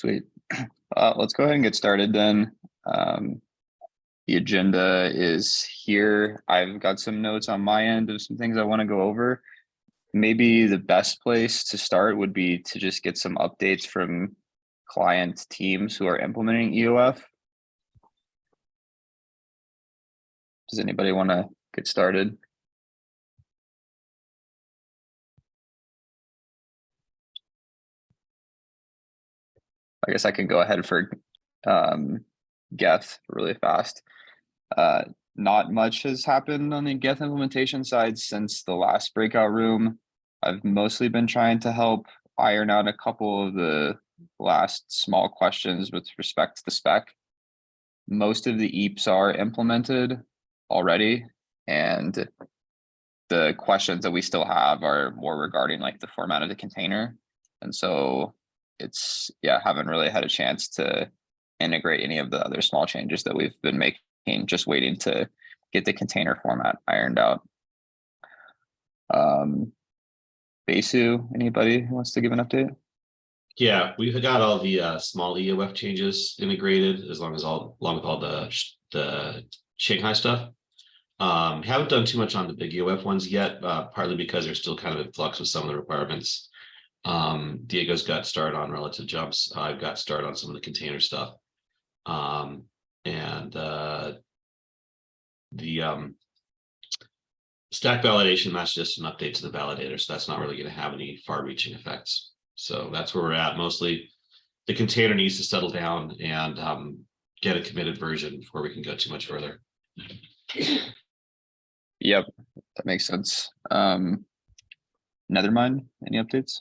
Sweet. Uh, let's go ahead and get started then. Um, the agenda is here. I've got some notes on my end of some things I want to go over. Maybe the best place to start would be to just get some updates from client teams who are implementing EOF. Does anybody want to get started? I guess I can go ahead for um, Geth really fast. Uh, not much has happened on the Geth implementation side since the last breakout room. I've mostly been trying to help iron out a couple of the last small questions with respect to the spec. Most of the EIPs are implemented already, and the questions that we still have are more regarding like the format of the container. And so it's, yeah, haven't really had a chance to integrate any of the other small changes that we've been making, just waiting to get the container format ironed out. Um, Besu, anybody who wants to give an update? Yeah, we've got all the uh, small EOF changes integrated as long as all, along with all the, the Shanghai stuff. Um, haven't done too much on the big EOF ones yet, uh, partly because they're still kind of in flux with some of the requirements. Um, Diego's got started on relative jumps. I've got started on some of the container stuff. Um, and, uh, the, um, stack validation, that's just an update to the validator, so that's not really gonna have any far-reaching effects. So that's where we're at. Mostly the container needs to settle down and, um, get a committed version before we can go too much further. Yep, that makes sense. Um, Nethermind, any updates?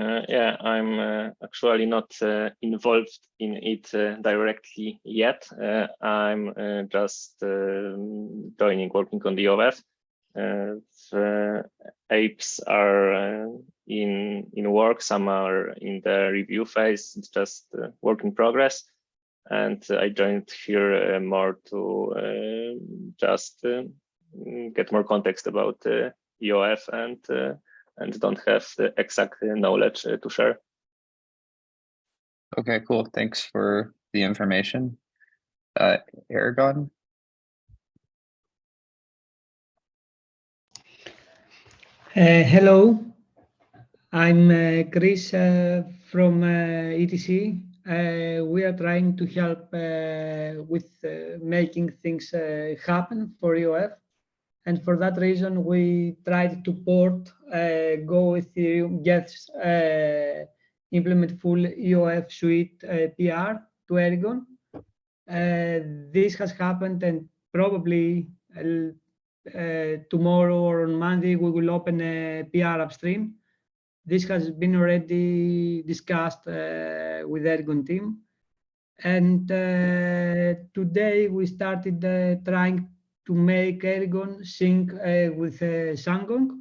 Uh, yeah, I'm uh, actually not uh, involved in it uh, directly yet. Uh, I'm uh, just um, joining, working on the OF. the apes are in in work. Some are in the review phase. It's just work in progress. And I joined here more to just get more context about EOF and and don't have the exact knowledge uh, to share. Okay, cool. Thanks for the information. Uh, Erigon? Uh, hello, I'm uh, Chris uh, from uh, ETC. Uh, we are trying to help uh, with making things happen for EOF. And for that reason, we tried to port Go Ethereum Geth's implement full EOF suite PR to Erigon. this has happened and probably uh, tomorrow or on Monday, we will open a PR upstream. This has been already discussed uh, with Erigon team. And uh, today we started trying to make Erigon sync uh, with uh, Shandong.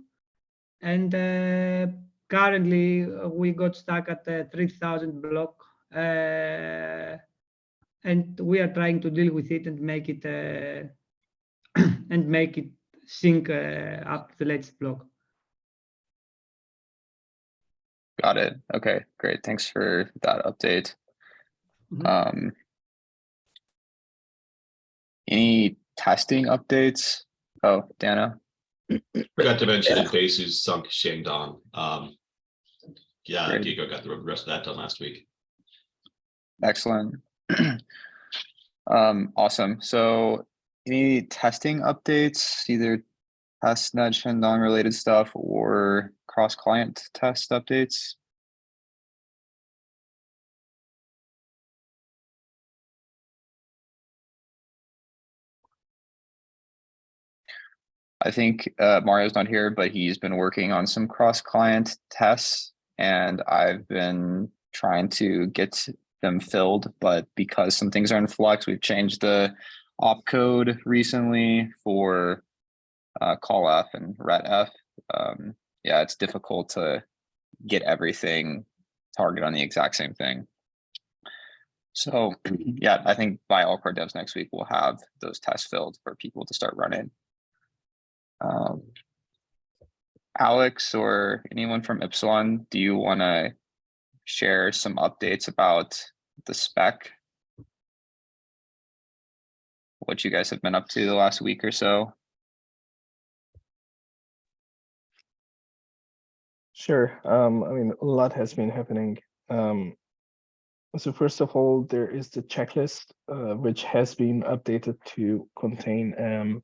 And uh, currently we got stuck at the 3000 block and we are trying to deal with it and make it and make it sync uh, up to the latest block. Got it. Okay, great. Thanks for that update. Mhm. Um, any testing updates? Oh, Dana. Forgot to mention that Besu's sunk Shandong. Um, yeah, Great. Diego got the rest of that done last week. Excellent. Um, awesome. So any testing updates, either testnet Shandong related stuff or cross client test updates? I think uh, Mario's not here, but he's been working on some cross client tests and I've been trying to get them filled, but because some things are in flux, we've changed the opcode recently for uh, call F and ret F. Um, yeah, it's difficult to get everything target on the exact same thing. So yeah, I think by all core devs next week, we'll have those tests filled for people to start running. Um, Alex or anyone from Ipsilon, do you want to share some updates about the spec. What you guys have been up to the last week or so. Sure. Um, I mean, a lot has been happening. Um, so first of all, there is the checklist, uh, which has been updated to contain um,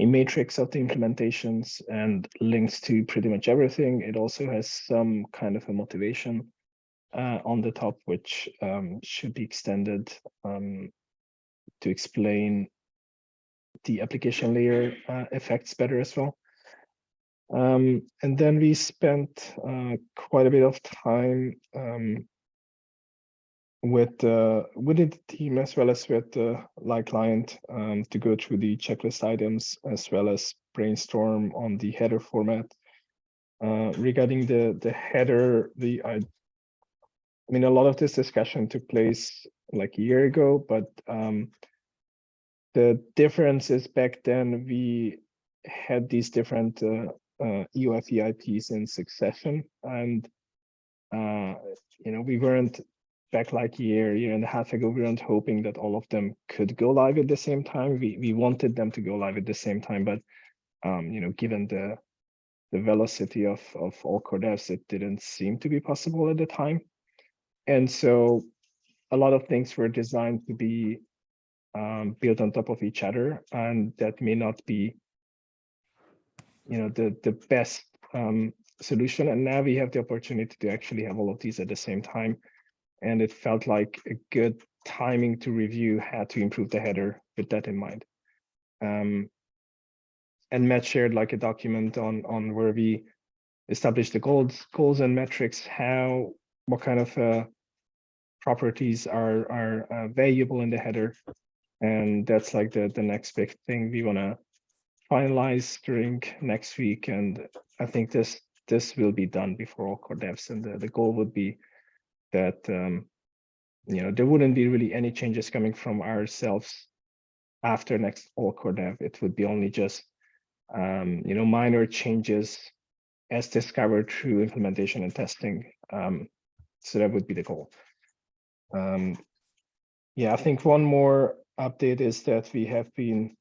a matrix of the implementations and links to pretty much everything. It also has some kind of a motivation uh, on the top, which um, should be extended um, to explain the application layer uh, effects better as well. Um, and then we spent uh, quite a bit of time um, with uh, within the team as well as with the light client um, to go through the checklist items as well as brainstorm on the header format. Uh, regarding the the header, the I, I mean a lot of this discussion took place like a year ago, but um, the difference is back then we had these different uh, uh, EOF EIPs in succession. And, uh, you know, we weren't back like a year, year and a half ago, we weren't hoping that all of them could go live at the same time. We, we wanted them to go live at the same time, but, um, you know, given the, the velocity of, of all core devs, it didn't seem to be possible at the time. And so a lot of things were designed to be um, built on top of each other, and that may not be you know the the best um, solution and now we have the opportunity to actually have all of these at the same time and it felt like a good timing to review how to improve the header with that in mind um, and Matt shared like a document on on where we established the goals goals and metrics how what kind of uh, properties are are uh, valuable in the header and that's like the the next big thing we want to finalize during next week. And I think this this will be done before all core devs. And the, the goal would be that um, you know there wouldn't be really any changes coming from ourselves after next all core dev. It would be only just um, you know minor changes as discovered through implementation and testing. Um, so that would be the goal. Um, yeah, I think one more update is that we have been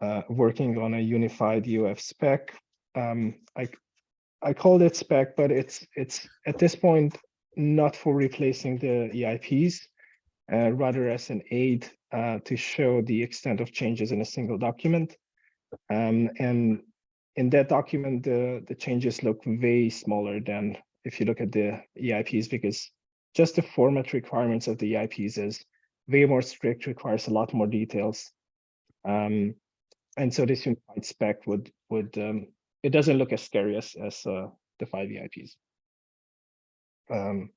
uh, working on a unified EOF spec. Um, I I called it spec, but it's it's at this point not for replacing the EIPs, uh, rather as an aid uh, to show the extent of changes in a single document. Um, and in that document, the the changes look way smaller than if you look at the EIPs because just the format requirements of the EIPs is way more strict, requires a lot more details. Um, and so this unified spec would would um, it doesn't look as scary as as uh, the five EIPs. Um,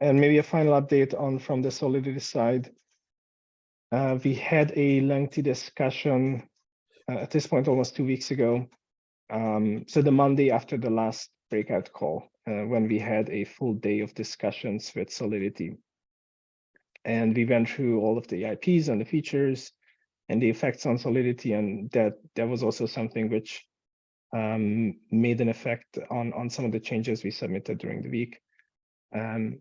and maybe a final update on from the Solidity side. Uh, we had a lengthy discussion uh, at this point almost two weeks ago. Um, so the Monday after the last breakout call, uh, when we had a full day of discussions with Solidity. And we went through all of the EIPs and the features, and the effects on solidity and that that was also something which um, made an effect on on some of the changes we submitted during the week um,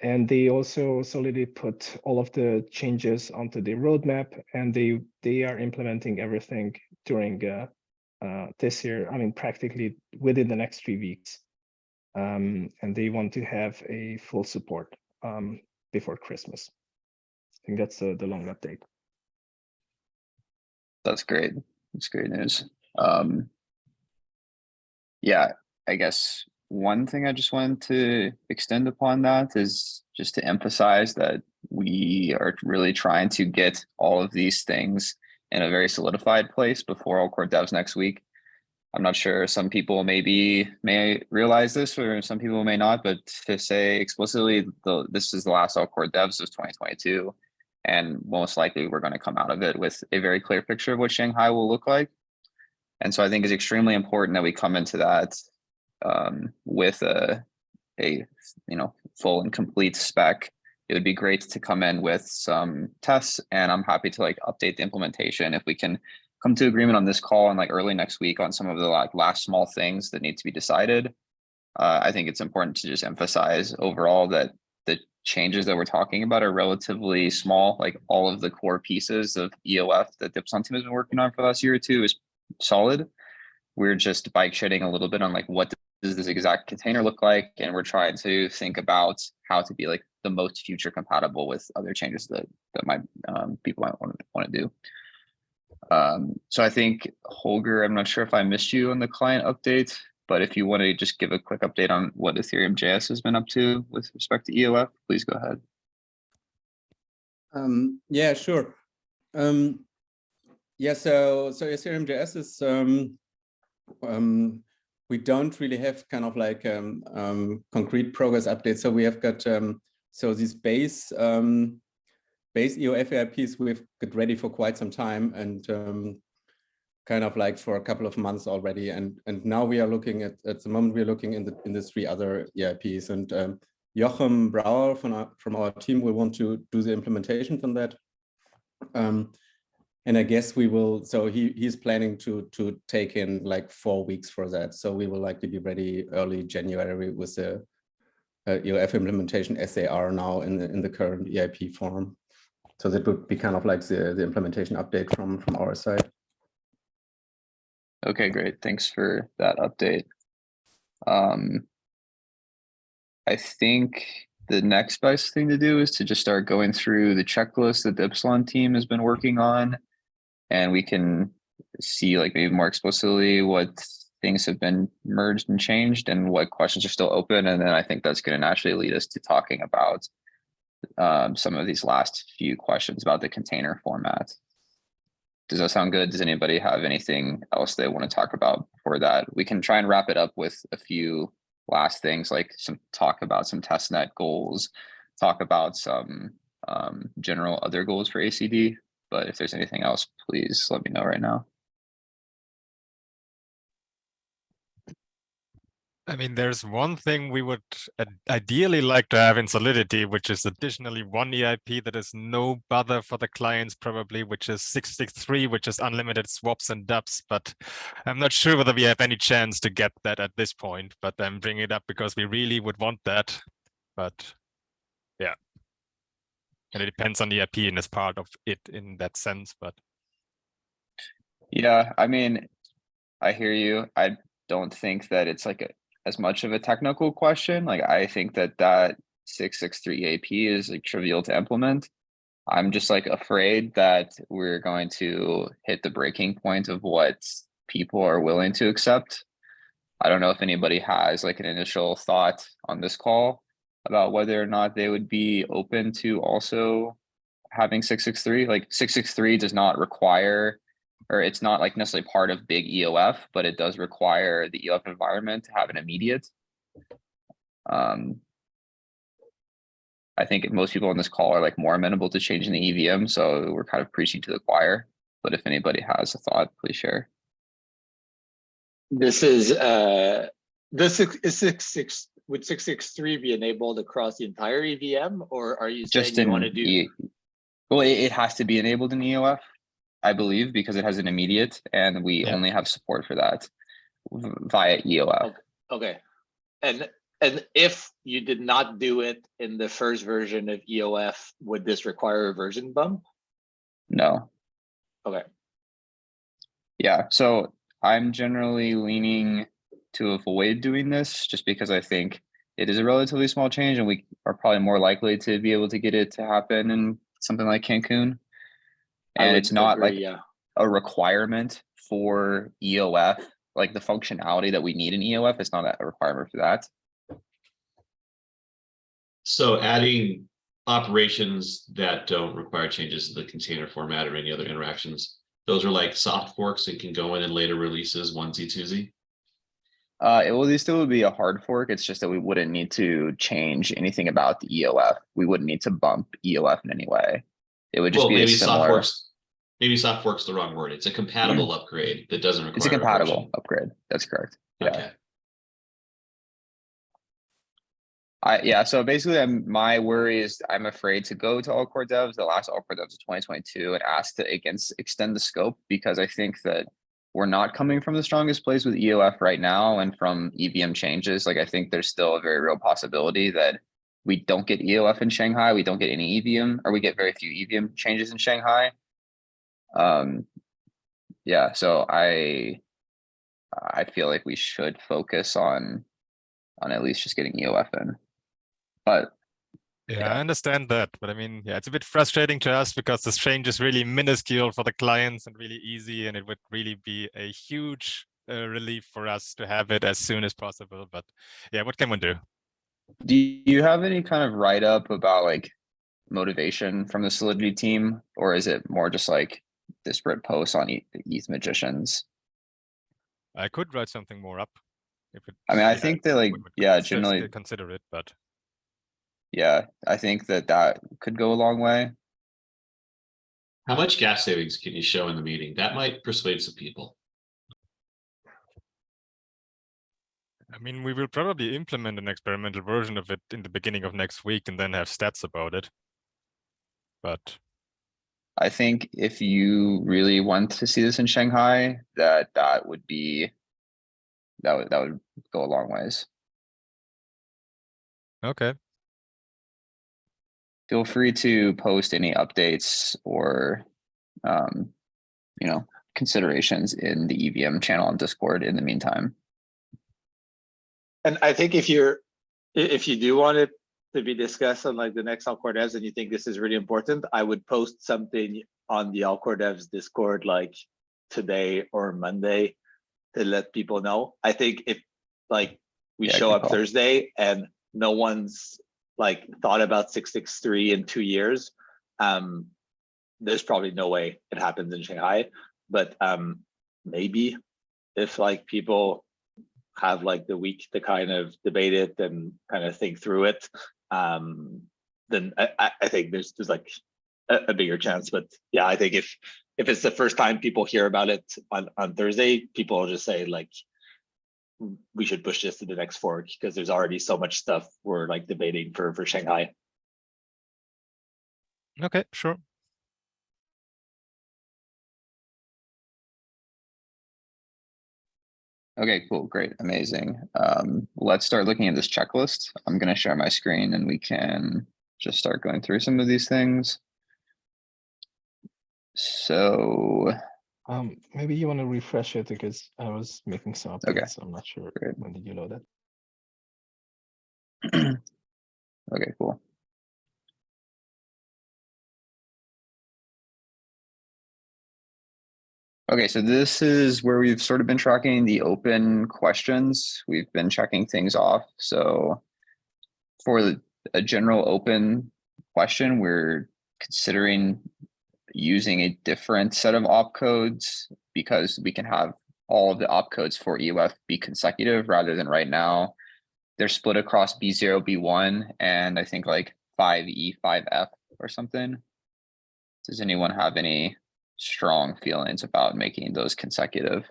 and they also solidly put all of the changes onto the roadmap and they they are implementing everything during uh, uh, this year i mean practically within the next three weeks um, and they want to have a full support um, before christmas i think that's the, the long update That's great. That's great news. Um. Yeah, I guess one thing I just wanted to extend upon that is just to emphasize that we are really trying to get all of these things in a very solidified place before all core devs next week. I'm not sure, some people maybe may realize this or some people may not, but to say explicitly, the, this is the last all core devs of 2022. And most likely we're going to come out of it with a very clear picture of what Shanghai will look like. And so I think it's extremely important that we come into that um, with a, a, you know, full and complete spec. It would be great to come in with some tests and I'm happy to like update the implementation if we can come to agreement on this call and like early next week on some of the like last small things that need to be decided. Uh, I think it's important to just emphasize overall that the changes that we're talking about are relatively small, like all of the core pieces of EOF that Ipsilon team has been working on for the last year or two is solid. We're just bike shedding a little bit on like what does this exact container look like? And we're trying to think about how to be like the most future compatible with other changes that that might um, people might want to want to do. Um, so I think Holger, I'm not sure if I missed you on the client update, but if you want to just give a quick update on what Ethereum JS has been up to with respect to EOF, please go ahead. Um, yeah, sure. Um, yeah, so so Ethereum JS is um, um, we don't really have kind of like um, um, concrete progress updates. So we have got um, so these base um, base EOF EIPs we've got ready for quite some time and um, kind of like for a couple of months already. And and now we are looking at at the moment we're looking in the in the three other EIPs and um, Jochem Brouwer from our, from our team will want to do the implementations on that. Um, and I guess we will, so he he's planning to to take in like four weeks for that. So we will likely be ready early January with the uh, EOF implementation are now in the in the current EIP form. So that would be kind of like the, the implementation update from from our side. Okay, great. Thanks for that update. Um, I think the next best thing to do is to just start going through the checklist that the Ipsilon team has been working on. And we can see like maybe more explicitly what things have been merged and changed and what questions are still open. And then I think that's going to naturally lead us to talking about um, some of these last few questions about the container format. Does that sound good? Does anybody have anything else they want to talk about for that? We can try and wrap it up with a few last things like some talk about some testnet goals, talk about some um, general other goals for ACD. But if there's anything else, please let me know right now. I mean, there's one thing we would ideally like to have in Solidity, which is additionally one EIP that is no bother for the clients, probably, which is 663, which is unlimited swaps and dups. But I'm not sure whether we have any chance to get that at this point. But I'm bringing it up because we really would want that. But. And it depends on the EIP and is part of it in that sense. But Yeah, I mean, I hear you. I don't think that it's like a, as much of a technical question. Like I think that that six six three EIP is like trivial to implement. I'm just like afraid that we're going to hit the breaking point of what people are willing to accept. I don't know if anybody has like an initial thought on this call about whether or not they would be open to also having six six three. Like six six three does not require or it's not like necessarily part of big EOF, but it does require the EOF environment to have an immediate. Um, I think most people on this call are like more amenable to changing the EVM, so we're kind of preaching to the choir. But if anybody has a thought, please share. This is, uh, this is is six, six, would six, six, three be enabled across the entire EVM, or are you saying Just you in, want to do? E- well, it, it has to be enabled in EOF, I believe, because it has an immediate, and we Yeah. only have support for that via EOF. Okay, and, and if you did not do it in the first version of EOF, would this require a version bump? No. Okay, Yeah, so I'm generally leaning to avoid doing this just because I think it is a relatively small change and we are probably more likely to be able to get it to happen in something like Cancun. And it's not agree, like Yeah, a requirement for EOF, like the functionality that we need in EOF, it's not a requirement for that. So adding operations that don't require changes to the container format or any other interactions. Those are like soft forks and can go in in later releases, onesie, twosie. Uh, it will still would be a hard fork. It's just that we wouldn't need to change anything about the EOF. We wouldn't need to bump EOF in any way. It would just Well, be a maybe soft forks. Maybe soft forks the wrong word. It's a compatible upgrade that doesn't require. It's a compatible upgrade. That's correct. Yeah. Okay, I, yeah, so basically I'm, my worry is I'm afraid to go to all core devs, the last all core devs of twenty twenty-two and ask to against extend the scope because I think that we're not coming from the strongest place with EOF right now and from EVM changes, like I think there's still a very real possibility that we don't get EOF in Shanghai, we don't get any EVM, or we get very few EVM changes in Shanghai. Um, yeah, so I I feel like we should focus on on at least just getting EOF in. But Yeah, Yeah. I understand that, but I mean, yeah, it's a bit frustrating to us because this change is really minuscule for the clients and really easy, and it would really be a huge uh, relief for us to have it as soon as possible. But yeah, what can one do? do you have any kind of write up about like motivation from the Solidity team, or is it more just like disparate posts on E- ETH magicians? I could write something more up. If it, I mean, I think they like, yeah, generally, consider it, but yeah, I think that that could go a long way. How much gas savings can you show in the meeting? That might persuade some people. I mean, we will probably implement an experimental version of it in the beginning of next week and then have stats about it. But I think if you really want to see this in Shanghai, that that would be that would that would go a long ways. okay, Feel free to post any updates or um, you know, considerations in the EVM channel on Discord in the meantime. And I think if you're, if you do want it to be discussed on like the next all core devs and you think this is really important, I would post something on the all core devs Discord like today or Monday to let people know. I think if like we Yeah, show up call. Thursday and no one's like thought about six six three in two years, um, there's probably no way it happens in Shanghai, but um, maybe if like people have like the week to kind of debate it and kind of think through it, um, then I, I, I think there's there's like a, a bigger chance. But yeah, I think if if it's the first time people hear about it on on Thursday, people will just say like we should push this to the next fork because there's already so much stuff we're like debating for for Shanghai. okay, sure. Okay, cool, great, amazing. Um, let's start looking at this checklist. I'm gonna share my screen and we can just start going through some of these things. So, Um, maybe you want to refresh it because I was making some Okay. updates. I'm not sure Great. when did you load it. okay, cool. Okay, so this is where we've sort of been tracking the open questions. We've been checking things off, so. For a general open question, we're considering using a different set of opcodes because we can have all of the opcodes for EOF be consecutive rather than right now. They're split across B zero, B one, and I think like five E, five F or something. Does anyone have any strong feelings about making those consecutive?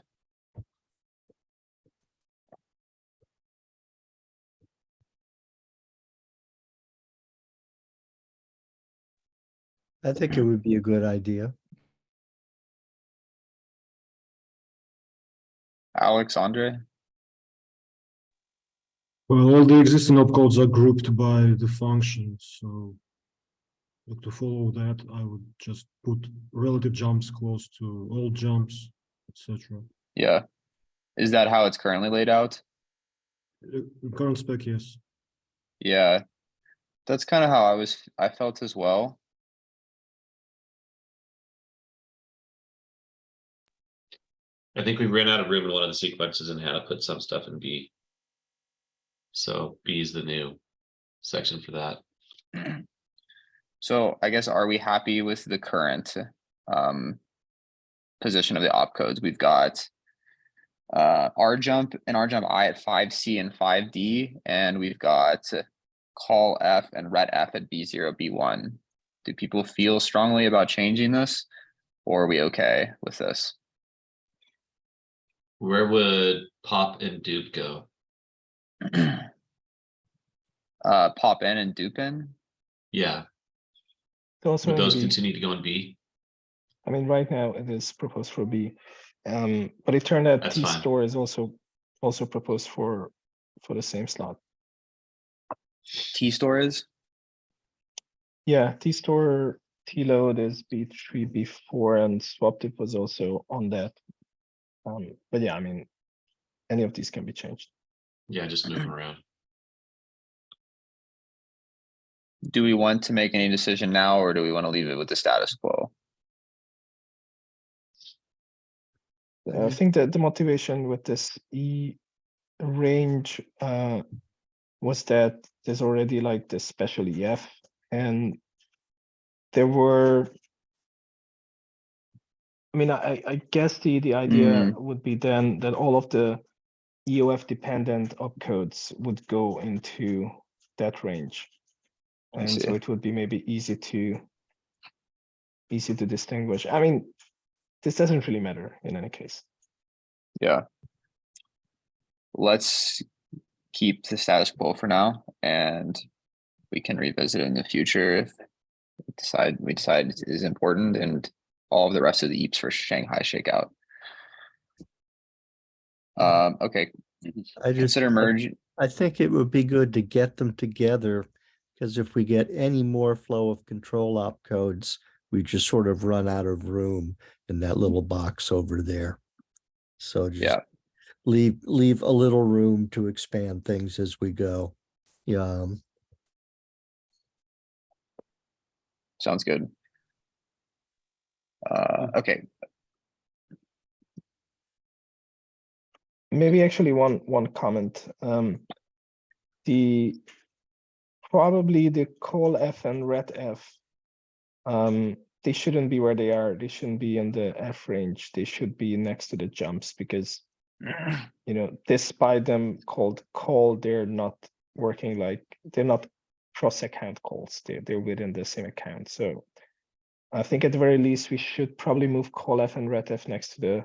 I think it would be a good idea. Alex, Andre? Well, all the existing opcodes are grouped by the function, so look to follow that, I would just put relative jumps close to all jumps, etc. Yeah. Is that how it's currently laid out? Uh, in Current spec, yes. Yeah. That's kind of how I was, I felt as well. I think we ran out of room in one of the sequences and had to put some stuff in B. So B is the new section for that. So I guess, are we happy with the current um position of the opcodes? We've got uh R jump and R jump I at five C and five D, and we've got call F and ret F at B zero, B one. Do people feel strongly about changing this? Or are we okay with this? Where would pop and dupe go? Uh, pop in and dupe in? Yeah, Also, would those continue to go in B? I mean, right now it is proposed for B. Um, but it turned out That's T fine. store is also also proposed for for the same slot. T store is, Yeah, T store T load is B three, B four, and swap tip was also on that. Um, but yeah, I mean, any of these can be changed. Yeah, just moving around. do we want to make any decision now or do we want to leave it with the status quo? I think that the motivation with this E range uh was that there's already like this special EF and there were I mean, I I guess the the idea mm. would be then that all of the EOF dependent opcodes would go into that range. And so it would be maybe easy to easy to distinguish. I mean, this doesn't really matter in any case. Yeah. Let's keep the status quo for now and we can revisit in the future if we decide, we decide it is important and all of the rest of the EIPs for Shanghai shakeout. Um, okay, I just, consider merge, I think it would be good to get them together. Because if we get any more flow of control op codes, we just sort of run out of room in that little box over there. So just Yeah. leave, leave a little room to expand things as we go. Yeah, um, sounds good. Uh, okay, Maybe actually one one comment. Um, the probably the call F and ret F. Um, they shouldn't be where they are. They shouldn't be in the F range. They should be next to the jumps because you know, despite them called call, they're not working like they're not cross account calls. They're they're within the same account. So I think at the very least we should probably move call F and ret F next to the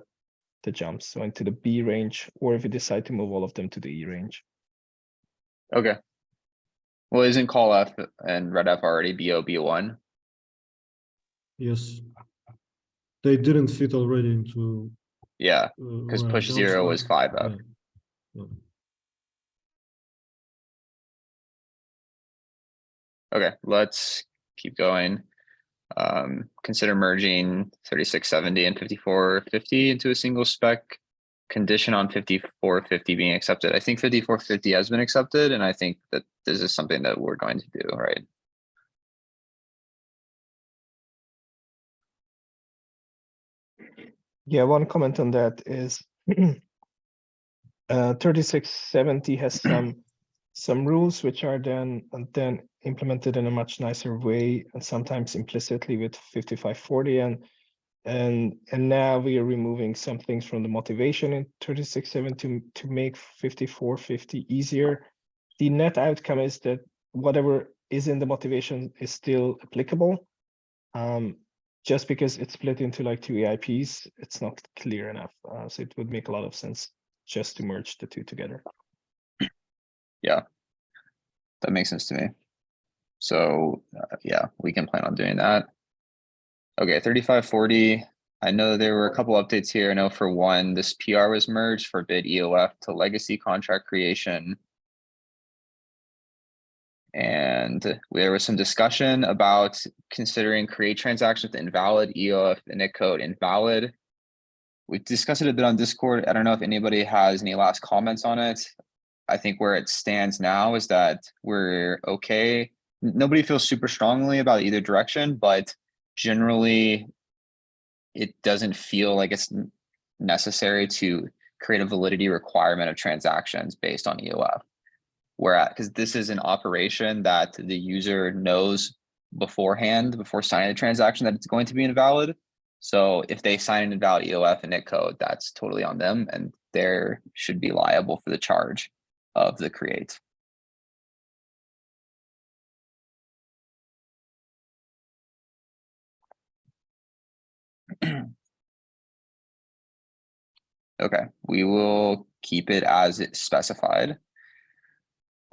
the jumps, so into the B range, or if we decide to move all of them to the E range. okay. Well, isn't call F and ret F already BO, one? Yes. They didn't fit already into. Yeah, uh, because where push zero are. was five F. Yeah. Yeah. Okay, let's keep going. Um, consider merging thirty-six seventy and fifty-four fifty into a single spec. Condition on fifty-four fifty being accepted. I think fifty-four fifty has been accepted, and I think that this is something that we're going to do, right? Yeah, one comment on that is uh, thirty-six seventy has some some rules which are then then implemented in a much nicer way and sometimes implicitly with fifty-five forty and and and now we are removing some things from the motivation in thirty-six seven to to make fifty-four fifty easier. The net outcome is that whatever is in the motivation is still applicable. Um, just because it's split into like two EIPs, it's not clear enough. Uh, so it would make a lot of sense just to merge the two together. Yeah, that makes sense to me. So, uh, yeah, we can plan on doing that. Okay, thirty-five forty. I know there were a couple updates here. I know for one, this PR was merged for bid EOF to legacy contract creation. And there was some discussion about considering create transactions with invalid EOF init code invalid. We discussed it a bit on Discord. I don't know if anybody has any last comments on it. I think where it stands now is that we're okay. Nobody feels super strongly about either direction, but generally it doesn't feel like it's necessary to create a validity requirement of transactions based on EOF. Whereas, because this is an operation that the user knows beforehand, before signing the transaction, that it's going to be invalid. So if they sign an invalid EOF and net code, that's totally on them and they should be liable for the charge of the create. Okay, we will keep it as it's specified.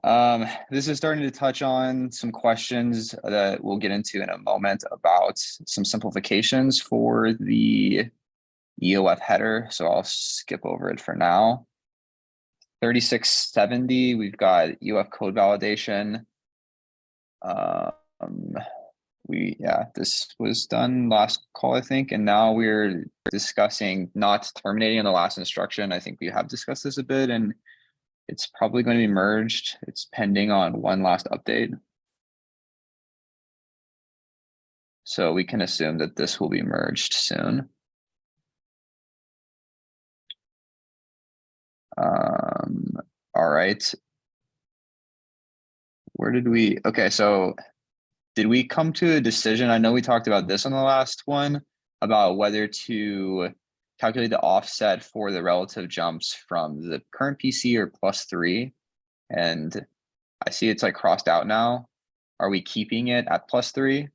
Um, this is starting to touch on some questions that we'll get into in a moment about some simplifications for the EOF header, so I'll skip over it for now. Thirty-six seventy, we've got EOF code validation. Um, we, yeah, this was done last call, I think, and now we're discussing not terminating on the last instruction. I think we have discussed this a bit and it's probably going to be merged. It's pending on one last update. So we can assume that this will be merged soon. Um, all right. Where did we, okay, so did we come to a decision? I know we talked about this on the last one about whether to calculate the offset for the relative jumps from the current PC or plus three. And I see it's like crossed out now. Are we keeping it at plus three?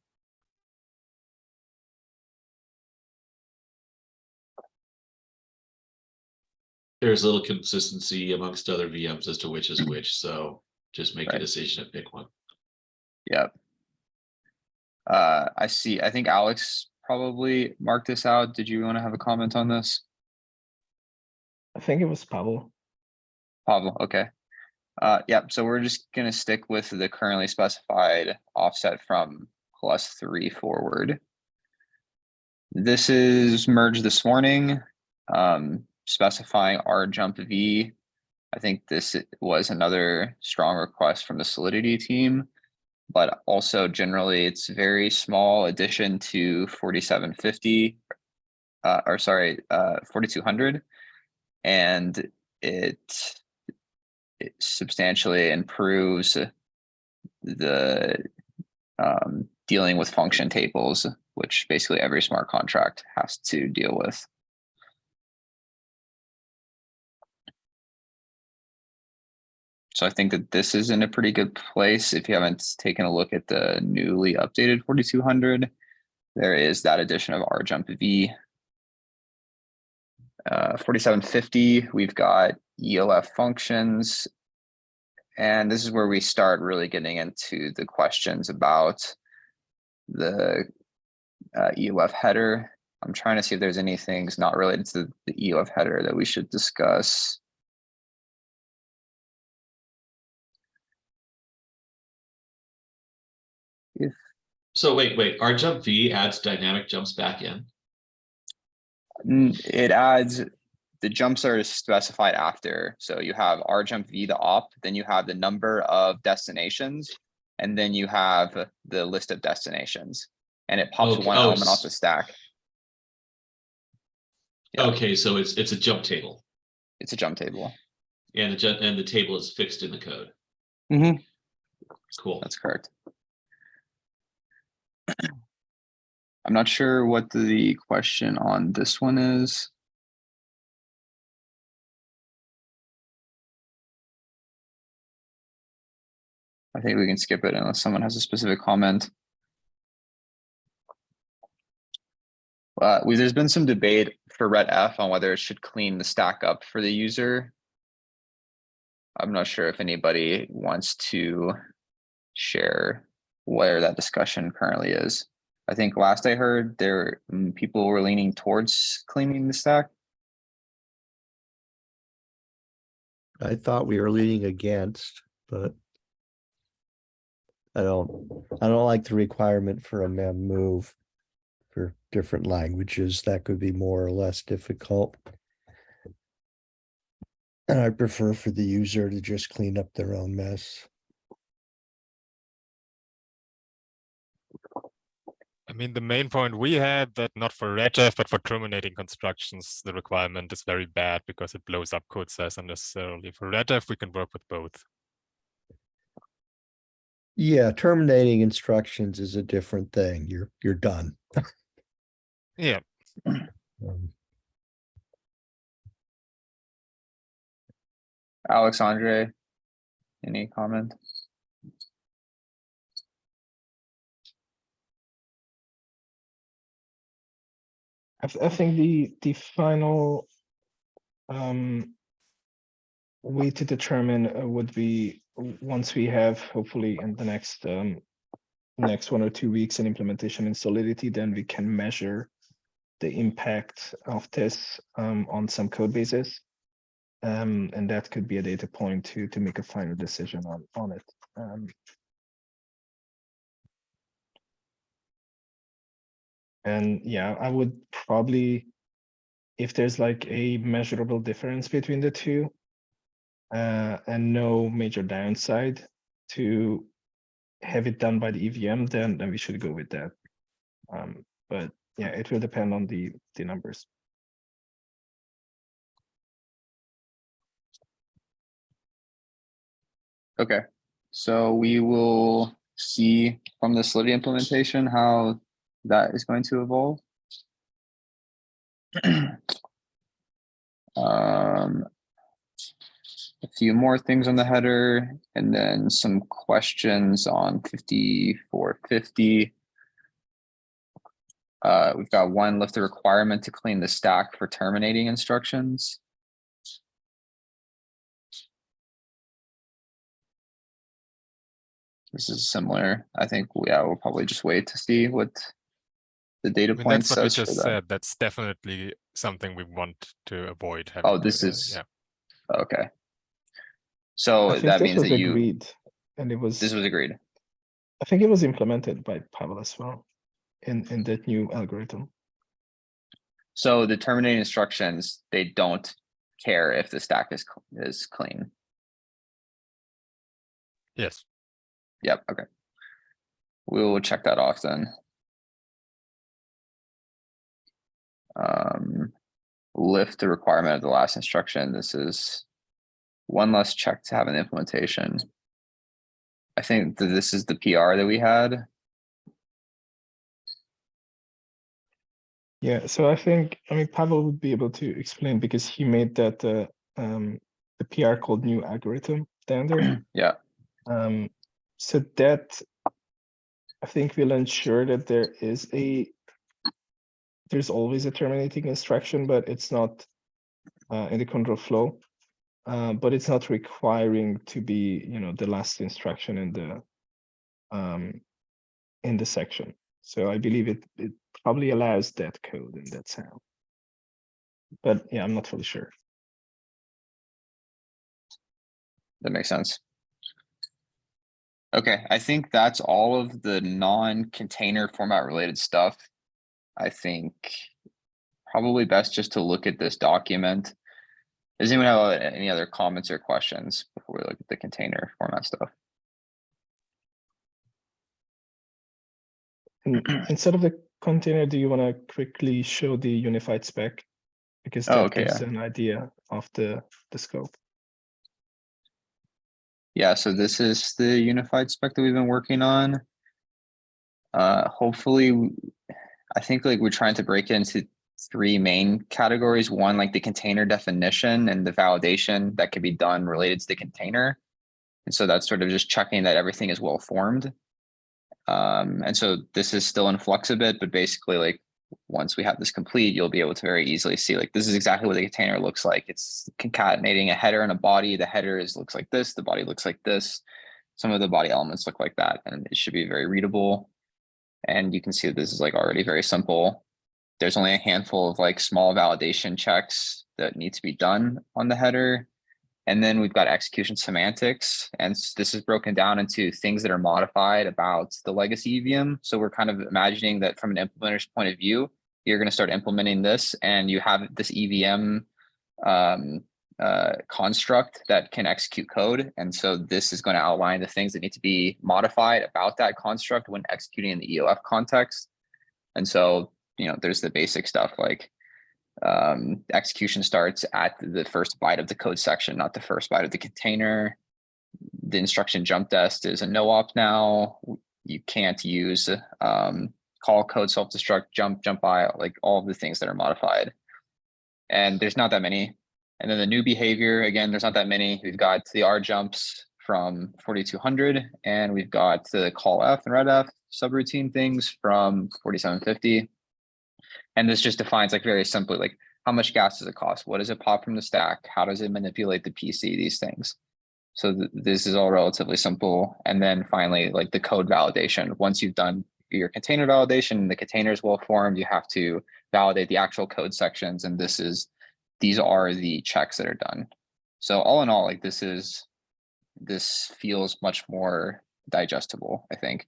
There's a little consistency amongst other VMs as to which is which, so just make a decision and pick one. Yep. Uh, I see, I think Alex probably marked this out. Did you want to have a comment on this? I think it was Pavel. Pablo, okay. Uh, yep, so we're just gonna stick with the currently specified offset from plus three forward. This is merged this morning, um, specifying R jump V. I think this was another strong request from the Solidity team. But also generally, it's very small addition to forty-seven fifty. Uh, or sorry, uh, forty-two hundred. And it it substantially improves the um, dealing with function tables, which basically every smart contract has to deal with. So I think that this is in a pretty good place. If you haven't taken a look at the newly updated 4200, there is that addition of R jump V. Uh, 4750, we've got EOF functions. And this is where we start really getting into the questions about the uh, EOF header. I'm trying to see if there's any things not related to the EOF header that we should discuss. So wait, wait, R jump V adds dynamic jumps back in. Mm, It adds, the jumps are specified after, so you have R jump V the op, then you have the number of destinations. And then you have the list of destinations, and it pops Okay, one oh, element off the stack. Yeah. Okay, so it's, it's a jump table It's a jump table, and the, and the table is fixed in the code. Mm -hmm. Cool. that's correct. I'm not sure what the question on this one is. I think we can skip it unless someone has a specific comment. Uh, we, there's been some debate for ret F on whether it should clean the stack up for the user. I'm not sure if anybody wants to share where that discussion currently is. I think last I heard there, mm, people were leaning towards cleaning the stack. I thought we were leaning against, but I don't, I don't like the requirement for a mem move for different languages. That could be more or less difficult. And I prefer for the user to just clean up their own mess. I mean, the main point we had that not for RetF, but for terminating constructions, the requirement is very bad because it blows up code size unnecessarily. For RetF, we can work with both. Yeah, terminating instructions is a different thing. You're, you're done. Yeah, Um, Alexandre, any comment? I, I think the the final um way to determine uh, would be once we have hopefully in the next um next one or two weeks an implementation in Solidity, then we can measure the impact of this um, on some code bases. Um, and that could be a data point to to make a final decision on on it. Um, and yeah, I would probably, if there's like a measurable difference between the two, uh, and no major downside to have it done by the EVM, then then we should go with that. Um, but yeah, it will depend on the the numbers. Okay, so we will see from the Solidity implementation how that is going to evolve. Um, a few more things on the header and then some questions on fifty-four fifty. Uh, we've got one lift the requirement to clean the stack for terminating instructions. This is similar. I think, yeah, we'll probably just wait to see what the data I mean, point that's what we says just that. said. That's definitely something we want to avoid. having, Oh, this is- Yeah, Okay. So that means that you, agreed, and it was. this was agreed. I think it was implemented by Pavel as well, in in that new algorithm. So the terminating instructions, they don't care if the stack is, is clean. yes. Yep, okay. We will check that off then. Um, lift the requirement of the last instruction. This is one less check to have an implementation. I think that this is the PR that we had. Yeah, so I think I mean Pavel would be able to explain because he made that uh, um, the PR called new algorithm down there. Yeah, Um, so that I think will ensure that there is a there's always a terminating instruction, but it's not uh, in the control flow. Uh, but it's not requiring to be, you know, the last instruction in the um, in the section. So I believe it it probably allows that code in that sound. But yeah, I'm not fully sure. that makes sense. Okay, I think that's all of the non-container format related stuff. I think probably best just to look at this document. Does anyone have uh, any other comments or questions before we look at the container format stuff? Instead of the container, do you want to quickly show the unified spec? Because Oh, that okay, gives an idea of the the scope. Yeah, so this is the unified spec that we've been working on. Uh, hopefully, I think like we're trying to break it into three main categories. One, like the container definition and the validation that can be done related to the container. And so that's sort of just checking that everything is well formed. Um, and so this is still in flux a bit, but basically like, once we have this complete, you'll be able to very easily see like, this is exactly what the container looks like. It's concatenating a header and a body. The header is, looks like this, the body looks like this. Some of the body elements look like that, and it should be very readable. And you can see this is like already very simple. There's only a handful of like small validation checks that need to be done on the header. And then we've got execution semantics, and this is broken down into things that are modified about the legacy EVM. So we're kind of imagining that from an implementer's point of view, you're gonna start implementing this and you have this EVM um, uh, construct that can execute code. And so this is gonna outline the things that need to be modified about that construct when executing in the EOF context. And so, you know, there's the basic stuff like um, execution starts at the first byte of the code section, not the first byte of the container. The instruction JUMPDEST is a no op now. You can't use um, call code self-destruct, jump, JUMPI, like all of the things that are modified. And there's not that many. And then the new behavior, again, there's not that many. We've got the R jumps from 4200 and we've got the call F and ret F subroutine things from 4750. And this just defines like very simply, like how much gas does it cost? What does it pop from the stack? How does it manipulate the PC? These things. So th- this is all relatively simple. And then finally, like the code validation. Once you've done your container validation, the containers is well formed, you have to validate the actual code sections, and this is, these are the checks that are done. So all in all, like this is, this feels much more digestible, I think.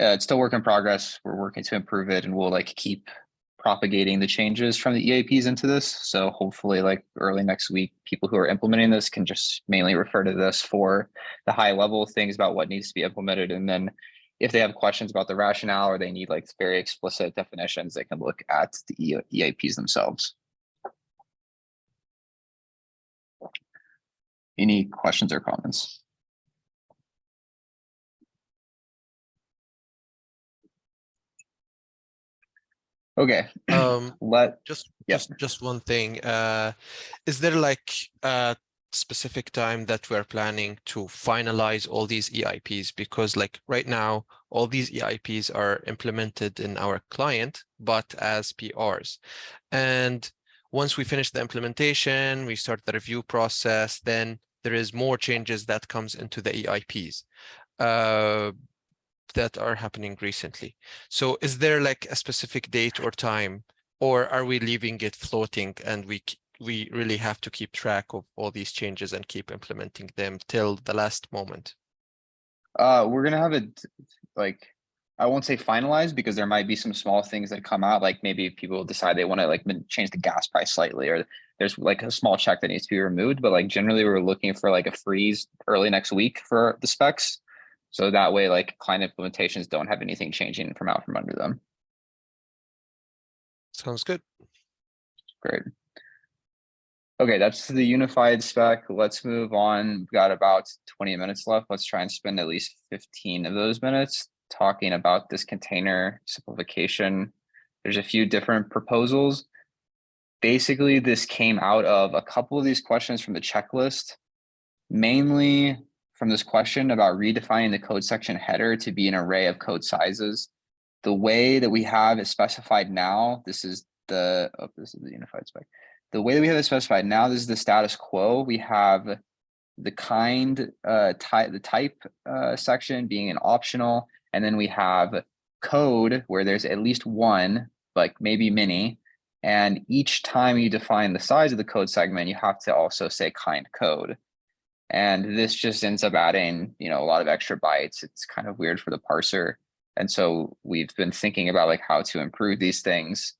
Uh, it's still work in progress. We're working to improve it and we'll like keep propagating the changes from the EIPs into this. So hopefully like early next week, people who are implementing this can just mainly refer to this for the high level things about what needs to be implemented. And then if they have questions about the rationale or they need like very explicit definitions, they can look at the EIPs themselves. Any questions or comments? Okay, Um, let, just, Yeah. just, just one thing. Uh, is there like a specific time that we're planning to finalize all these EIPs? Because like right now, all these EIPs are implemented in our client, but as PRs. And once we finish the implementation, we start the review process, then there is more changes that comes into the EIPs. Uh, that are happening recently. So is there like a specific date or time, or are we leaving it floating and we we really have to keep track of all these changes and keep implementing them till the last moment? Uh, we're gonna have it like, I won't say finalized because there might be some small things that come out, like maybe people decide they want to like change the gas price slightly, or there's like a small check that needs to be removed, but like generally we're looking for like a freeze early next week for the specs. So that way, like client implementations don't have anything changing from out from under them. Sounds good. Great. Okay, that's the unified spec. Let's move on. We've got about twenty minutes left. Let's try and spend at least fifteen of those minutes talking about this container simplification. There's a few different proposals. Basically, this came out of a couple of these questions from the checklist. Mainly from this question about redefining the code section header to be an array of code sizes. The way that we have it specified now, this is the, oh, this is the unified spec the way that we have it specified now, this is the status quo. We have the kind uh type the type uh section being an optional, and then we have code where there's at least one, like maybe many. And each time you define the size of the code segment, you have to also say kind code. And this just ends up adding, you know, a lot of extra bytes. It's kind of weird for the parser. And so we've been thinking about like how to improve these things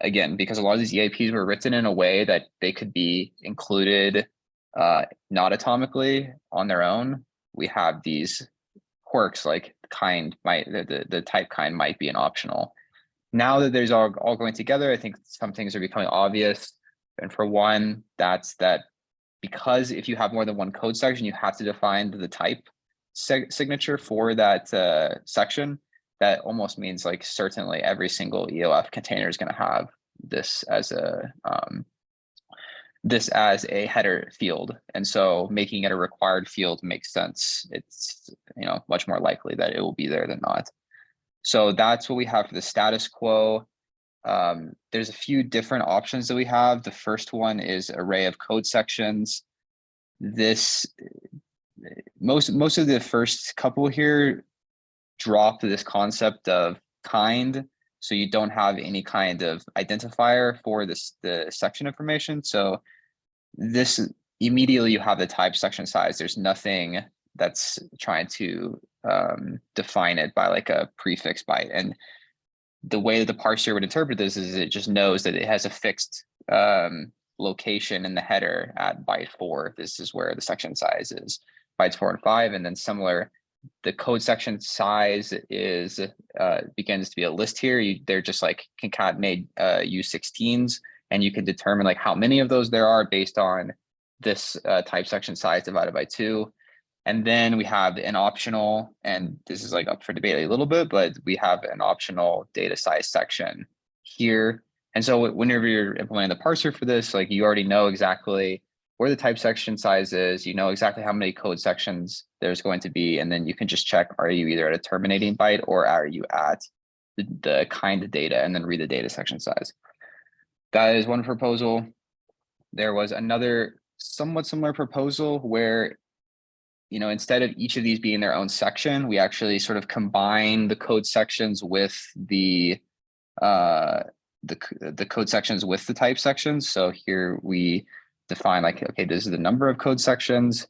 again, because a lot of these EIPs were written in a way that they could be included uh, not atomically on their own. We have these quirks like kind might the, the, the type kind might be an optional. Now that there's all, all going together, I think some things are becoming obvious. And for one, that's that because if you have more than one code section, you have to define the type sig- signature for that uh, section that almost means like certainly every single EOF container is going to have this as a um, this as a header field. And so making it a required field makes sense. It's you know much more likely that it will be there than not. So that's what we have for the status quo. Um, there's a few different options that we have. The first one is array of code sections. This most most of the first couple here drop this concept of kind so you don't have any kind of identifier for this the section information so this immediately you have the type section size there's nothing that's trying to um, define it by like a prefix byte and the way that the parser would interpret this is it just knows that it has a fixed um, location in the header at byte four this is where the section size is bytes four and five and then similar the code section size is uh, begins to be a list here. You, they're just like concatenate uh, U16s, and you can determine like how many of those there are based on this uh, type section size divided by two. And then we have an optional, and this is like up for debate a little bit, but we have an optional data size section here. And so whenever you're implementing the parser for this, like you already know exactly where the type section size is, you know exactly how many code sections there's going to be, and then you can just check, are you either at a terminating byte or are you at the, the kind of data and then read the data section size. That is one proposal. There was another somewhat similar proposal where you know, instead of each of these being their own section, we actually sort of combine the code sections with the uh, the, the code sections with the type sections. So here we define like, okay, this is the number of code sections.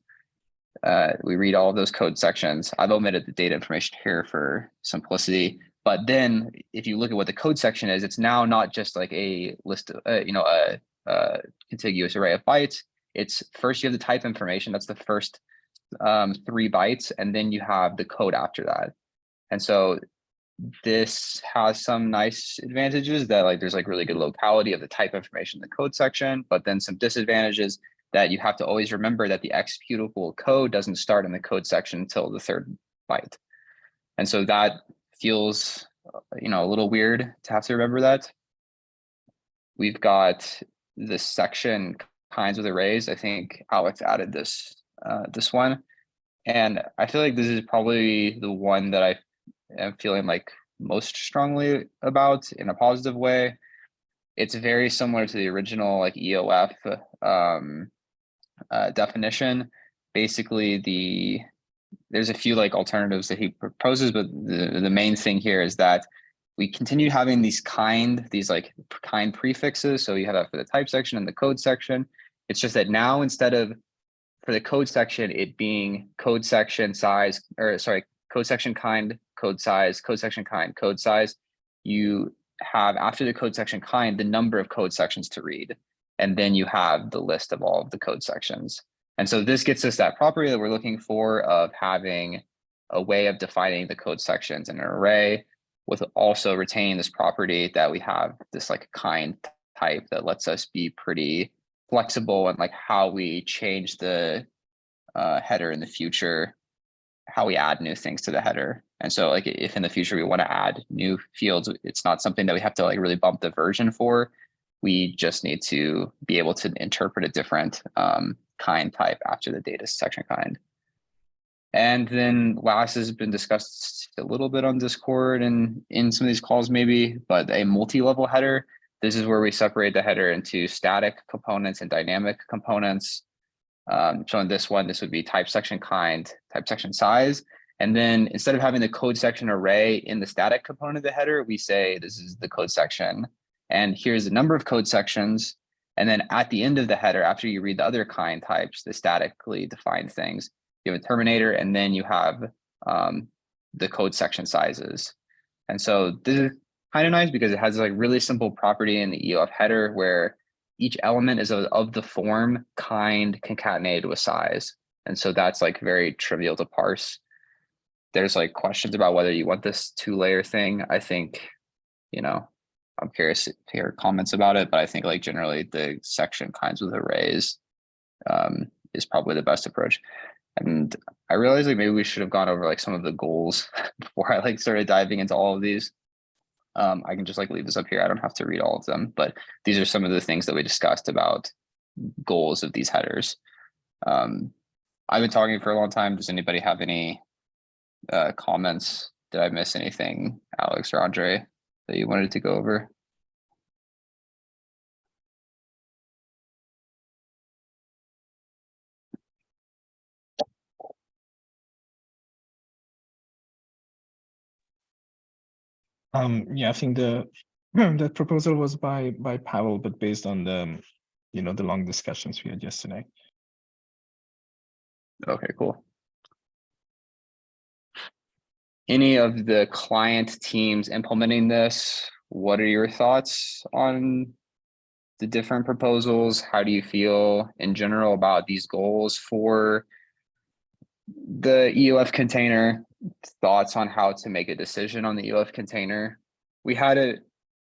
Uh, we read all of those code sections. I've omitted the data information here for simplicity. But then if you look at what the code section is, it's now not just like a list of, uh, you know, a, a contiguous array of bytes. It's first you have the type information. That's the first um, three bytes, and then you have the code after that. And so this has some nice advantages that like there's like really good locality of the type information in the code section, but then some disadvantages that you have to always remember that the executable code doesn't start in the code section until the third byte. And so that feels, uh, you know, a little weird to have to remember that. We've got the section kinds of arrays. I think Alex added this uh, this one. And I feel like this is probably the one that I am feeling like most strongly about in a positive way. It's very similar to the original like EOF um, uh, definition. Basically, the there's a few like alternatives that he proposes, but the, the main thing here is that we continue having these kind, these like kind prefixes. So you have that for the type section and the code section. It's just that now instead of for the code section, it being code section size, or sorry, code section kind, code size, code section kind, code size, you have after the code section kind, the number of code sections to read. And then you have the list of all of the code sections. And so this gets us that property that we're looking for of having a way of defining the code sections in an array with also retaining this property that we have this like kind type that lets us be pretty flexible and like how we change the uh, header in the future, how we add new things to the header. And so like if in the future we want to add new fields, it's not something that we have to like really bump the version for. We just need to be able to interpret a different um, kind type after the data section kind. And then last has been discussed a little bit on Discord and in some of these calls maybe, but a multi-level header. This is where we separate the header into static components and dynamic components. Um, so in this one, this would be type section kind, type section size. And then instead of having the code section array in the static component of the header, we say this is the code section. And here's the number of code sections. And then at the end of the header, after you read the other kind types, the statically defined things, you have a terminator, and then you have um, the code section sizes. And so this nice because it has like really simple property in the EOF header where each element is of, of the form kind concatenated with size. And so that's like very trivial to parse. There's like questions about whether you want this two layer thing. I think, you know, I'm curious to hear comments about it, but I think like generally the section kinds with arrays um, is probably the best approach. And I realized like maybe we should have gone over like some of the goals before I like started diving into all of these. Um, I can just like leave this up here. I don't have to read all of them, but these are some of the things that we discussed about goals of these headers. Um, I've been talking for a long time. Does anybody have any uh, comments? Did I miss anything, Alex or Andre, that you wanted to go over? Um, yeah, I think the that proposal was by by Pavel, but based on the you know the long discussions we had yesterday. Okay, cool. Any of the client teams implementing this, what are your thoughts on the different proposals? How do you feel in general about these goals for the EOF container? Thoughts on how to make a decision on the EOF container? We had a,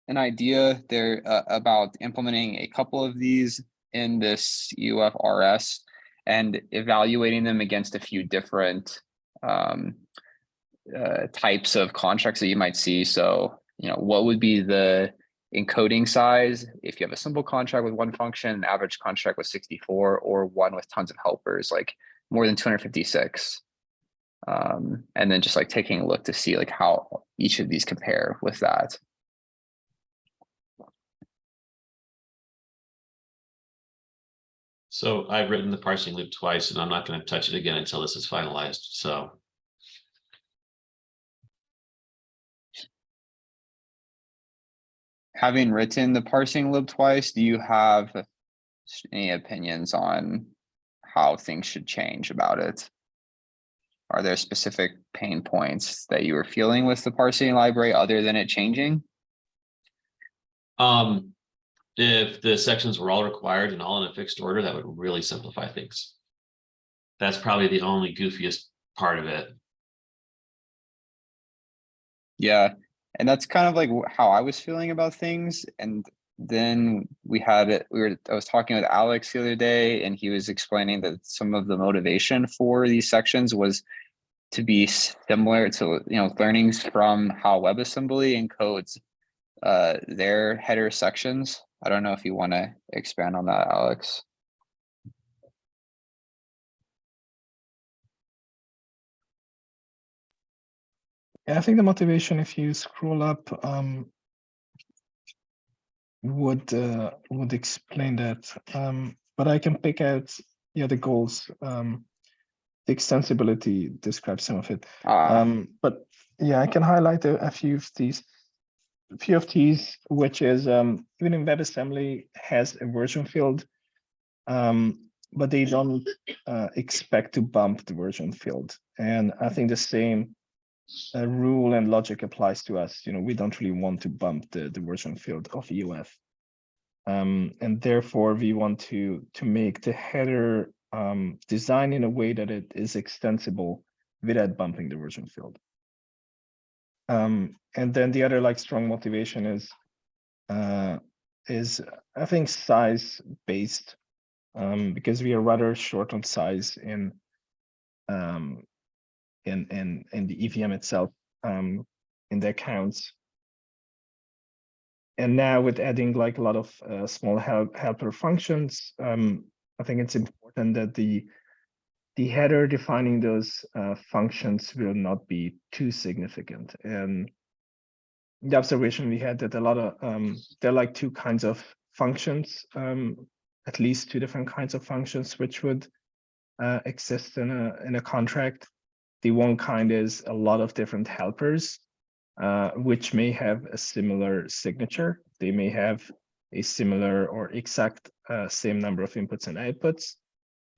an idea there uh, about implementing a couple of these in this EOF RS and evaluating them against a few different um, uh, types of contracts that you might see. So, you know, what would be the encoding size if you have a simple contract with one function, an average contract with 64, or one with tons of helpers, like more than 256. Um, and then just like taking a look to see like how each of these compare with that. So I've written the parsing loop twice and I'm not gonna touch it again until this is finalized, so. Having written the parsing loop twice, do you have any opinions on how things should change about it? Are there specific pain points that you were feeling with the parsing library other than it changing? Um, if the sections were all required and all in a fixed order, that would really simplify things. That's probably the only goofiest part of it. Yeah, and that's kind of like how I was feeling about things. And then we had it, we were, I was talking with Alex the other day and he was explaining that some of the motivation for these sections was to be similar to, you know, learnings from how WebAssembly encodes uh, their header sections. I don't know if you want to expand on that, Alex. Yeah, I think the motivation, if you scroll up, um, would uh, would explain that. Um, but I can pick out yeah the goals. Um, the extensibility describes some of it. Uh, Um, but yeah, I can highlight a, a few of these. A few of these, which is um, even in WebAssembly has a version field, um, but they don't uh, expect to bump the version field. And I think the same uh, rule and logic applies to us. You know, we don't really want to bump the, version field of EOF. Um, and therefore we want to, to make the header um, design in a way that it is extensible without bumping the version field. Um, and then the other like strong motivation is, uh, is I think size based, um, because we are rather short on size in, um, in in in the EVM itself um, in the accounts. And now with adding like a lot of uh, small help helper functions, um, I think it's important that the the header defining those uh, functions will not be too significant. And the observation we had that a lot of um, there are like two kinds of functions, um, at least two different kinds of functions which would uh, exist in a in a contract. The one kind is a lot of different helpers, uh, which may have a similar signature. They may have a similar or exact uh, same number of inputs and outputs.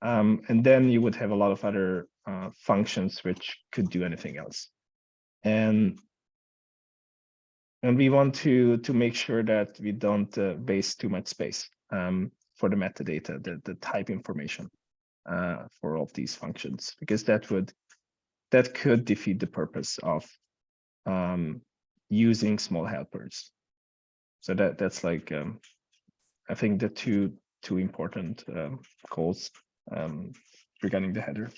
Um, and then you would have a lot of other uh, functions which could do anything else. And and we want to to make sure that we don't uh, waste too much space um, for the metadata, the, the type information uh, for all of these functions, because that would that could defeat the purpose of um, using small helpers. So that that's like um, I think the two two important um, goals um, regarding the header.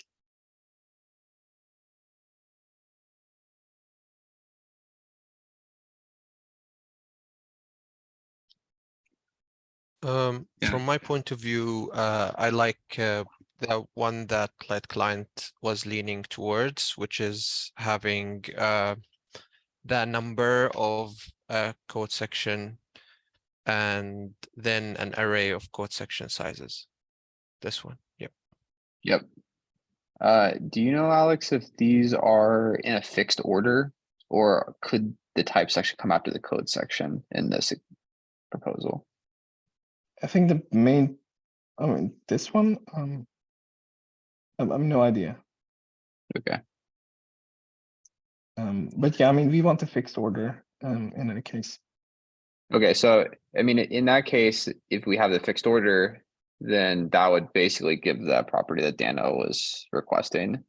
Um, Yeah. from my point of view, uh, I like uh, the one that Light Client was leaning towards, which is having uh, the number of uh, code section and then an array of code section sizes. This one, yep. Yep. Uh, do you know, Alex, if these are in a fixed order or could the type section come after the code section in this proposal? I think the main, I mean, this one, um, I I have no idea. Okay. Um, but yeah, I mean, we want a fixed order um, in any case. Okay, so I mean, in that case, if we have the fixed order, then that would basically give the property that Danno was requesting.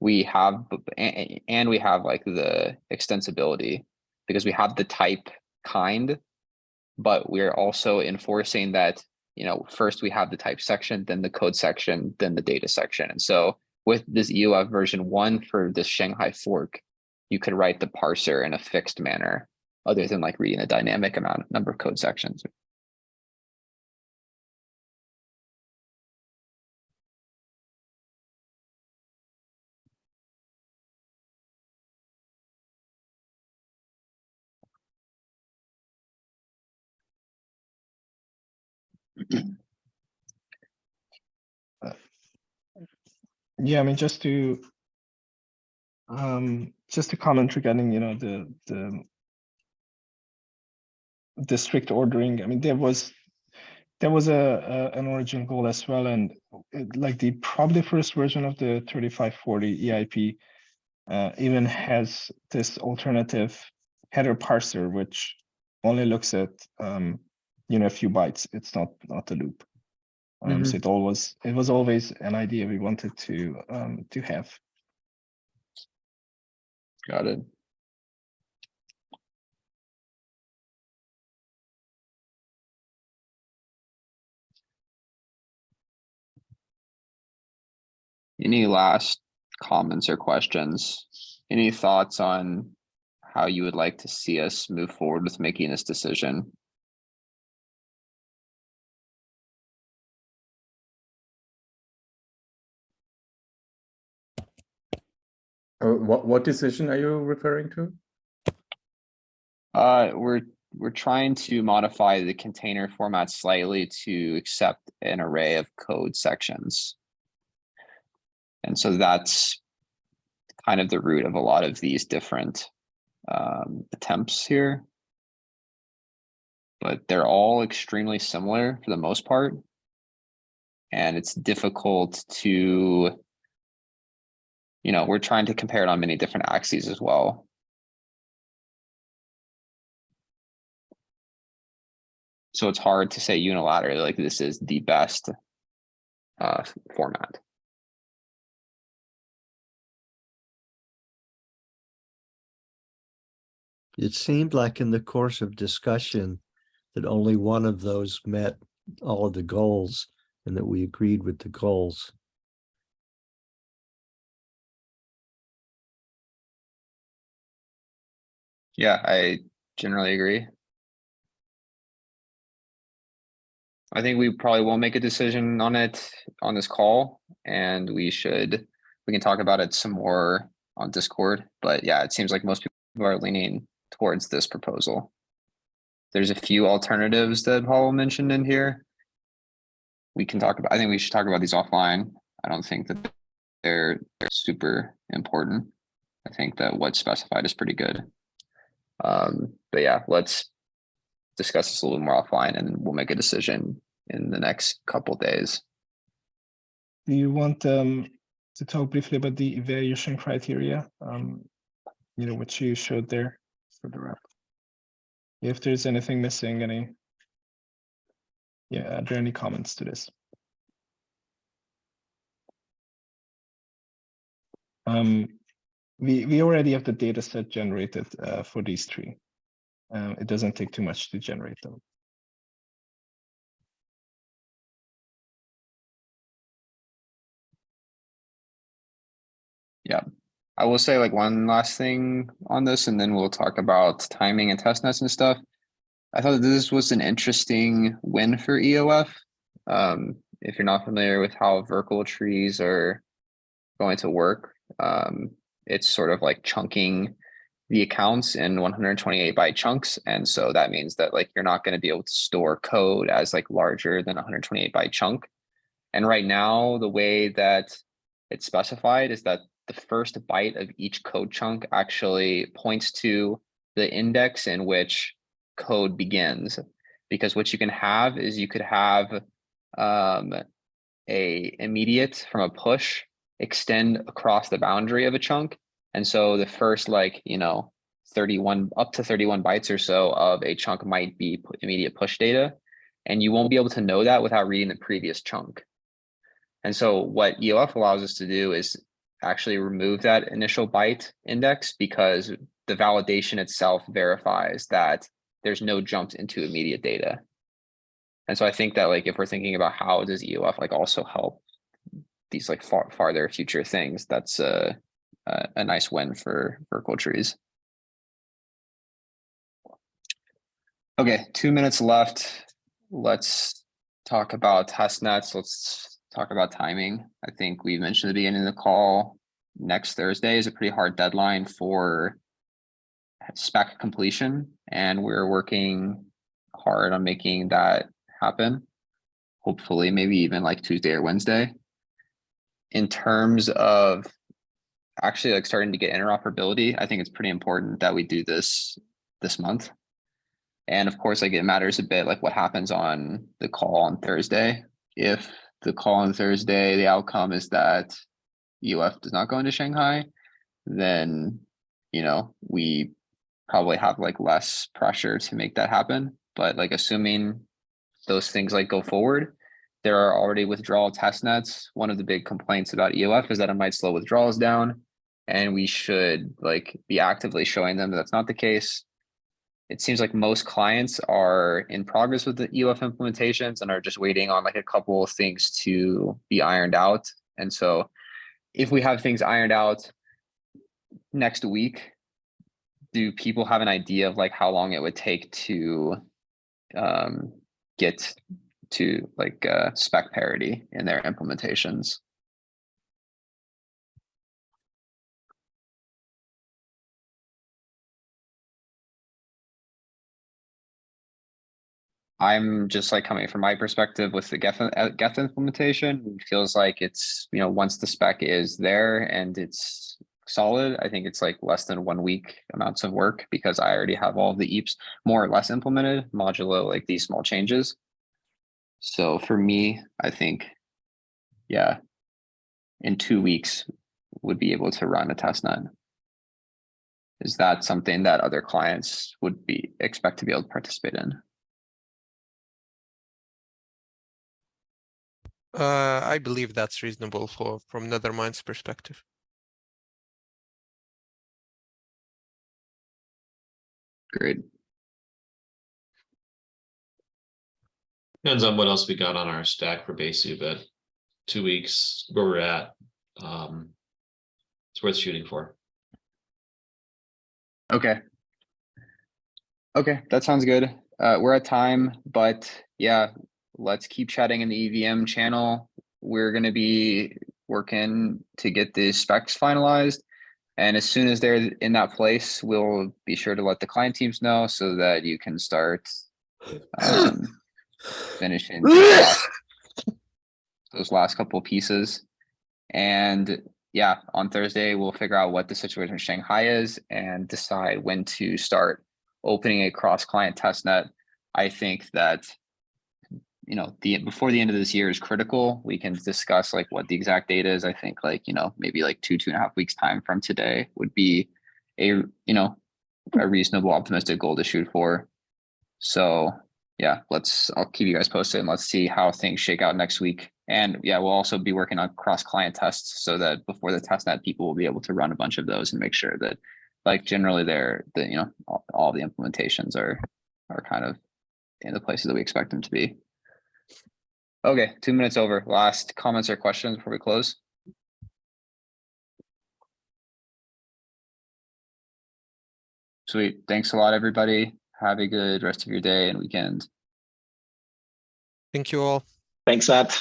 We have, b- a- a- and we have like the extensibility because we have the type kind. But we're also enforcing that, you know, first we have the type section, then the code section, then the data section. And so with this EOF version one for this Shanghai fork, you could write the parser in a fixed manner other than like reading a dynamic amount number of code sections. Yeah, I mean, just to um, just to comment regarding, you know, the the the strict ordering. I mean, there was there was a, a an origin goal as well, and it, like the probably first version of the 3540 EIP uh, even has this alternative header parser, which only looks at um, you know a few bytes. It's not not a loop. Um, So it always it was always an idea we wanted to um, to have. Got it. Any last comments or questions? Any thoughts on how you would like to see us move forward with making this decision? What, what decision are you referring to? Uh, we're, we're trying to modify the container format slightly to accept an array of code sections. And so that's kind of the root of a lot of these different um, attempts here. But they're all extremely similar for the most part. And it's difficult to, you know, we're trying to compare it on many different axes as well. So it's hard to say unilaterally, like this is the best uh, format. It seemed like in the course of discussion that only one of those met all of the goals and that we agreed with the goals. Yeah, I generally agree. I think we probably won't make a decision on it on this call and we should, we can talk about it some more on Discord. But yeah, it seems like most people are leaning towards this proposal. There's a few alternatives that Paul mentioned in here. We can talk about, I think we should talk about these offline. I don't think that they're, they're super important. I think that what's specified is pretty good. Um, but yeah, let's discuss this a little more offline and we'll make a decision in the next couple days. Do you want um, to talk briefly about the evaluation criteria? Um, you know, which you showed there for the rep. If there's anything missing, any. Yeah, are there any comments to this? Um, we, we already have the data set generated uh, for these three. Um, it doesn't take too much to generate them. Yeah, I will say like one last thing on this and then we'll talk about timing and test nets and stuff. I thought this was an interesting win for EOF. Um, if you're not familiar with how Verkle trees are going to work, um, it's sort of like chunking the accounts in 128 byte chunks. And so that means that like you're not going to be able to store code as like larger than 128 byte chunk. And right now, the way that it's specified is that the first byte of each code chunk actually points to the index in which code begins. Because what you can have is you could have um, a immediate from a push extend across the boundary of a chunk. And so the first like, you know, 31 up to 31 bytes or so of a chunk might be immediate push data. And you won't be able to know that without reading the previous chunk. And so what EOF allows us to do is actually remove that initial byte index because the validation itself verifies that there's no jumps into immediate data. And so I think that like if we're thinking about how does EOF like also help these like far farther future things, that's a a, a nice win for Verkle trees. Okay, two minutes left. Let's talk about test nets. Let's talk about timing. I think we mentioned at the beginning of the call, next Thursday is a pretty hard deadline for spec completion, and we're working hard on making that happen. Hopefully, maybe even like Tuesday or Wednesday. In terms of actually like starting to get interoperability, I think it's pretty important that we do this this month. And of course, like it matters a bit like what happens on the call on Thursday. If the call on Thursday, the outcome is that EOF does not go into Shanghai, then, you know, we probably have like less pressure to make that happen. But like assuming those things like go forward, there are already withdrawal test nets. One of the big complaints about EOF is that it might slow withdrawals down. And we should like be actively showing them that that's not the case. It seems like most clients are in progress with the EOF implementations and are just waiting on like a couple of things to be ironed out. And so if we have things ironed out next week, do people have an idea of like how long it would take to um, get to like uh, spec parity in their implementations? I'm just like coming from my perspective with the Geth, uh, Geth implementation, it feels like it's, you know, once the spec is there and it's solid, I think it's like less than one week amounts of work because I already have all the EIPs more or less implemented modulo like these small changes. So for me, I think, yeah, in two weeks would be able to run a test net. Is that something that other clients would be expect to be able to participate in? Uh, I believe that's reasonable for from Nethermind's perspective. Great. Depends on what else we got on our stack for Besu, but two weeks where we're at. Um, it's worth shooting for. Okay. Okay, that sounds good. Uh, we're at time, but yeah, let's keep chatting in the EVM channel. We're gonna be working to get the specs finalized. And as soon as they're in that place, we'll be sure to let the client teams know so that you can start um, finishing those last- couple pieces. And yeah, on Thursday, we'll figure out what the situation in Shanghai is and decide when to start opening a cross-client test net. I think that you know, the before the end of this year is critical. We can discuss like what the exact date is. I think like, you know, maybe like two, two and a half weeks time from today would be a, you know, a reasonable optimistic goal to shoot for. So yeah, let's, I'll keep you guys posted and let's see how things shake out next week. And yeah, we'll also be working on cross client tests so that before the test net, people will be able to run a bunch of those and make sure that like generally they're the, you know, all, all the implementations are, are kind of in the places that we expect them to be. Okay, two minutes over. Last comments or questions before we close? Sweet. Thanks a lot, everybody. Have a good rest of your day and weekend. Thank you all. Thanks, Matt.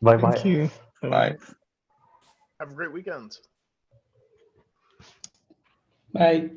Bye bye. Thank bye. you. Bye. Have a great weekend. Bye.